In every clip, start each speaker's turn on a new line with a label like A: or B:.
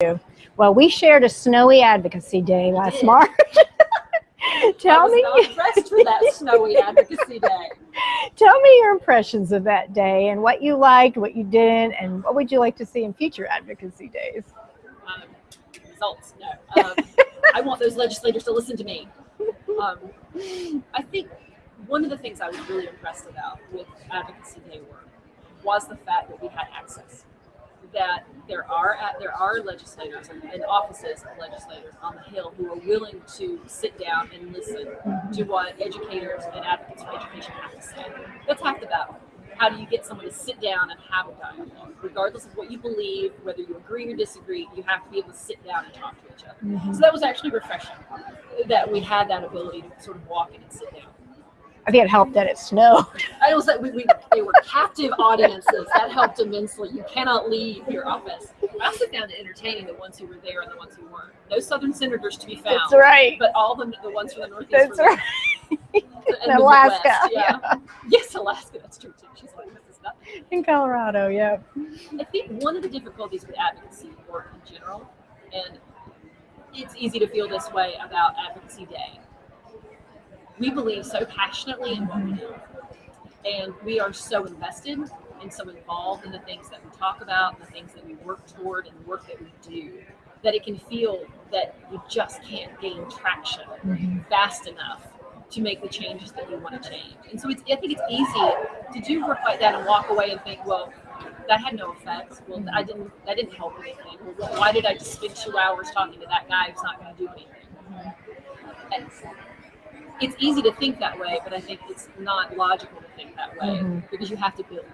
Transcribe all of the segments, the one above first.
A: you? Well, we shared a snowy advocacy day last. March. tell me,
B: dressed for that snowy advocacy day.
A: tell me your impressions of that day and what you liked, what you didn't, and what would you like to see in future advocacy days?
B: Um, results, no. Um, I want those legislators to listen to me. Um, I think one of the things I was really impressed about with advocacy day work was the fact that we had access. There are uh, there are legislators and, and offices of legislators on the Hill who are willing to sit down and listen to what educators and advocates for education have to say. That's half the battle. How do you get someone to sit down and have a dialogue, regardless of what you believe, whether you agree or disagree? You have to be able to sit down and talk to each other. Mm-hmm. So that was actually refreshing that we had that ability to sort of walk in and sit down.
A: I think it helped that it snowed.
B: I was like, we, we, captive audiences. That helped immensely. You cannot leave your office. I also found it entertaining the ones who were there and the ones who weren't. No Southern senators to be found,
A: That's right.
B: but all the, the ones from the Northeast
A: That's right.
B: And the
A: Alaska,
B: Midwest, yeah. Yes, Alaska. That's true too. She's like, this is nothing.
A: In Colorado, yeah.
B: I think one of the difficulties with advocacy work in general, and it's easy to feel this way about Advocacy Day, we believe so passionately in what we do. And we are so invested and so involved in the things that we talk about, and the things that we work toward, and the work that we do, that it can feel that you just can't gain traction mm-hmm. fast enough to make the changes that you want to change. And so it's, I think it's easy to do work like that and walk away and think, well, that had no effect. Well, I didn't. That didn't help anything. Well, why did I just spend two hours talking to that guy who's not going to do anything? Mm-hmm. And it's easy to think that way, but I think it's not logical to think that way
A: Mhm.
B: because you have to build.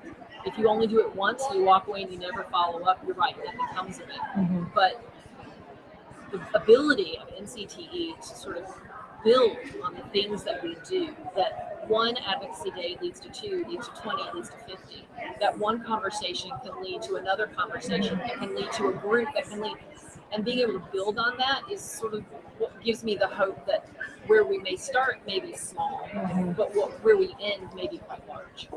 B: If you only do it once, you walk away and you never follow up. You're right. Nothing comes of it.
A: Mhm.
B: But the ability of NCTE to sort of build on the things that we do, that one advocacy day leads to two, leads to 20, leads to 50, that one conversation can lead to another conversation, that can lead to a group, that can lead, and being able to build on that is sort of what gives me the hope that where we may start may be small,
A: Mhm.
B: but what, where we end may be quite large.